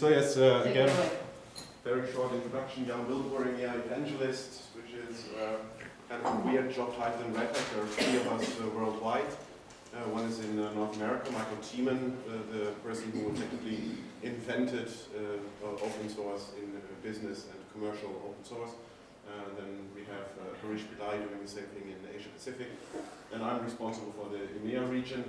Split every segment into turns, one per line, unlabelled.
So yes, uh, again, very short introduction. Jan Wildeboer, yeah, evangelist, which is uh, kind of a weird job title in Red Hat. There are three of us uh, worldwide. Uh, one is in uh, North America, Michael Tiemann, uh, the person who technically invented uh, open source in business and commercial open source. Uh, then we have uh, Harish Pillay doing the same thing in Asia Pacific. And I'm responsible for the EMEA region.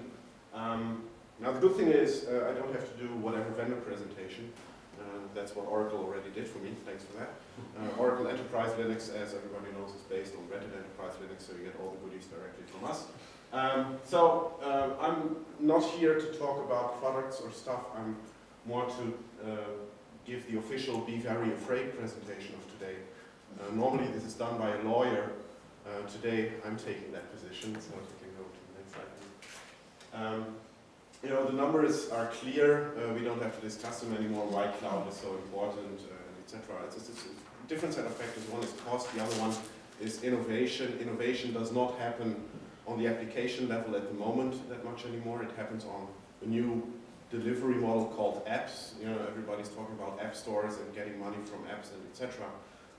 Um, now the good thing is uh, I don't have to do whatever vendor presentation. Uh, that's what Oracle already did for me, thanks for that. Uh, Oracle Enterprise Linux, as everybody knows, is based on Red Hat Enterprise Linux, so you get all the goodies directly from us. Um, so uh, I'm not here to talk about products or stuff. I'm more to uh, give the official Be Very Afraid presentation of today. Uh, normally this is done by a lawyer. Today I'm taking that position, so if you can go to the next slide. Um, you know, the numbers are clear. Uh, we don't have to discuss them anymore. Why cloud is so important, uh, etc. It's, it's, it's a different set of factors. One is cost. The other one is innovation. Innovation does not happen on the application level at the moment that much anymore. It happens on a new delivery model called apps. You know, everybody's talking about app stores and getting money from apps and etc.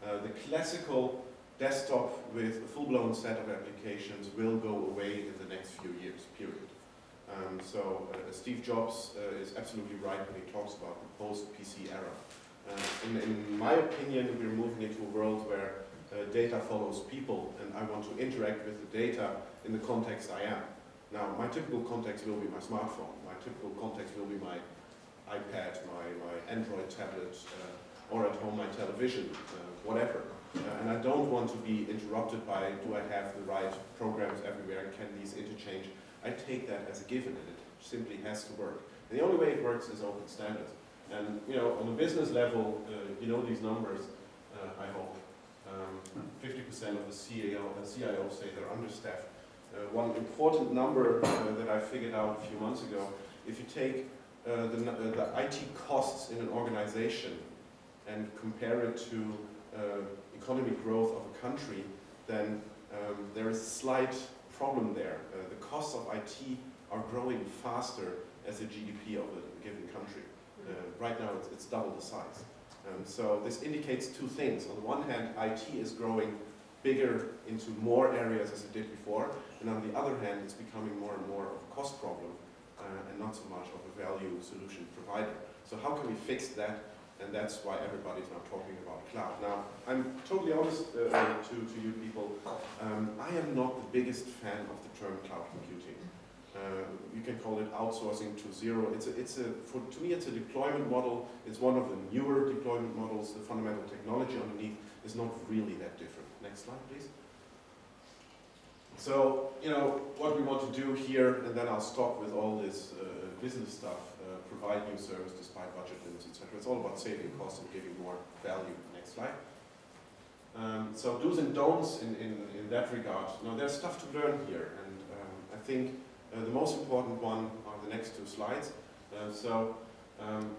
Uh, the classical desktop with a full-blown set of applications will go away in the next few years, period. Um, so uh, Steve Jobs uh, is absolutely right when he talks about the post-PC era. Uh, in, in my opinion, we're moving into a world where uh, data follows people and I want to interact with the data in the context I am. Now, my typical context will be my smartphone. My typical context will be my iPad, my, my Android tablet, uh, or at home my television, uh, whatever. And I don't want to be interrupted by, do I have the right programs everywhere, can these interchange? I take that as a given, and it simply has to work. And the only way it works is open standards. And you know, on a business level, uh, you know these numbers, uh, I hope. 50% um, of the CEO, uh, CIOs say they're understaffed. Uh, one important number uh, that I figured out a few months ago, if you take uh, the, the IT costs in an organization and compare it to economic growth of a country, then um, there is a slight problem there. Uh, the costs of IT are growing faster as the GDP of a given country. Uh, right now it's, it's, double the size. Um, so this indicates two things. On the one hand, IT is growing bigger into more areas as it did before, and on the other hand, it's becoming more and more of a cost problem uh, and not so much of a value solution provider. So how can we fix that? And that's why everybody's now talking about cloud. Now, I'm totally honest uh, to, to you people, um, I am not the biggest fan of the term cloud computing. Uh, you can call it outsourcing to zero. It's a, it's a, for, to me, it's a deployment model. It's one of the newer deployment models. The fundamental technology underneath is not really that different. Next slide, please. So, you know, what we want to do here, and then I'll stop with all this uh, business stuff, uh, provide new service despite budget limits, etc. It's all about saving costs and giving more value. Next slide. Um, so do's and don'ts in, in, in that regard. Now there's stuff to learn here, and um, I think uh, the most important one are the next two slides. Uh, so, um,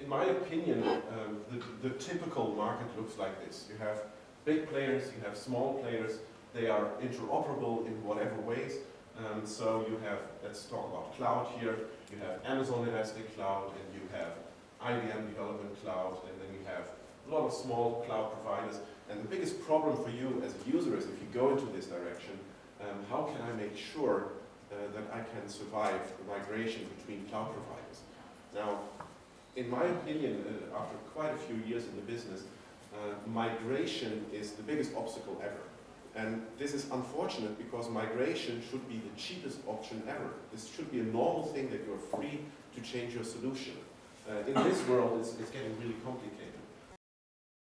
in my opinion, um, the, the typical market looks like this. You have big players, you have small players, they are interoperable in whatever ways. Um, so you have, let's talk about cloud here, you have Amazon Elastic Cloud, and you have IBM Development Cloud, and then you have a lot of small cloud providers. And the biggest problem for you as a user is if you go into this direction, um, how can I make sure uh, that I can survive the migration between cloud providers? Now, in my opinion, uh, after quite a few years in the business, uh, migration is the biggest obstacle ever. And this is unfortunate because migration should be the cheapest option ever. This should be a normal thing that you're free to change your solution. Uh, in this world, it's, it's getting really complicated.